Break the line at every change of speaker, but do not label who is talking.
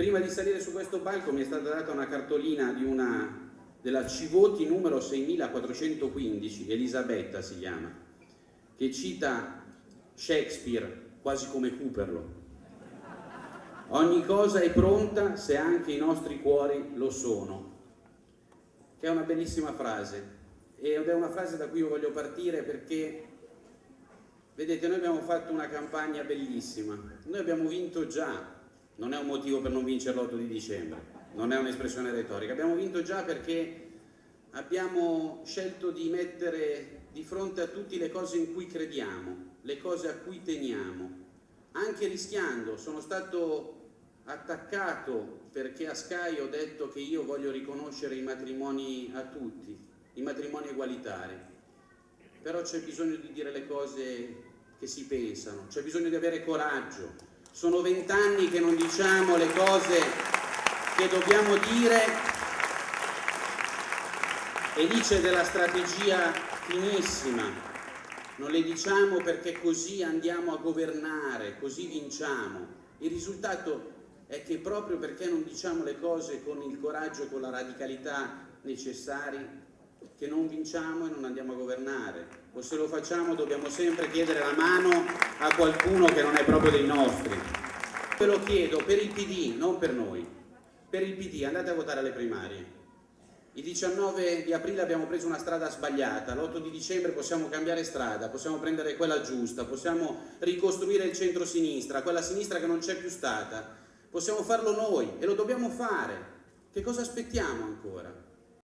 Prima di salire su questo palco mi è stata data una cartolina di una, della Civoti numero 6415, Elisabetta si chiama, che cita Shakespeare quasi come Cooperlo. Ogni cosa è pronta se anche i nostri cuori lo sono, che è una bellissima frase. Ed è una frase da cui io voglio partire perché vedete noi abbiamo fatto una campagna bellissima, noi abbiamo vinto già, non è un motivo per non vincere l'8 di dicembre, non è un'espressione retorica, abbiamo vinto già perché abbiamo scelto di mettere di fronte a tutti le cose in cui crediamo, le cose a cui teniamo, anche rischiando, sono stato attaccato perché a Sky ho detto che io voglio riconoscere i matrimoni a tutti, i matrimoni egualitari, però c'è bisogno di dire le cose che si pensano, c'è bisogno di avere coraggio, sono vent'anni che non diciamo le cose che dobbiamo dire e c'è della strategia finissima, non le diciamo perché così andiamo a governare, così vinciamo. Il risultato è che proprio perché non diciamo le cose con il coraggio e con la radicalità necessari, che non vinciamo e non andiamo a governare. O se lo facciamo dobbiamo sempre chiedere la mano a qualcuno che non è proprio dei nostri. Ve lo chiedo per il PD, non per noi. Per il PD andate a votare alle primarie. Il 19 di aprile abbiamo preso una strada sbagliata, l'8 di dicembre possiamo cambiare strada, possiamo prendere quella giusta, possiamo ricostruire il centro-sinistra, quella sinistra che non c'è più stata, Possiamo farlo noi e lo dobbiamo fare. Che cosa aspettiamo ancora?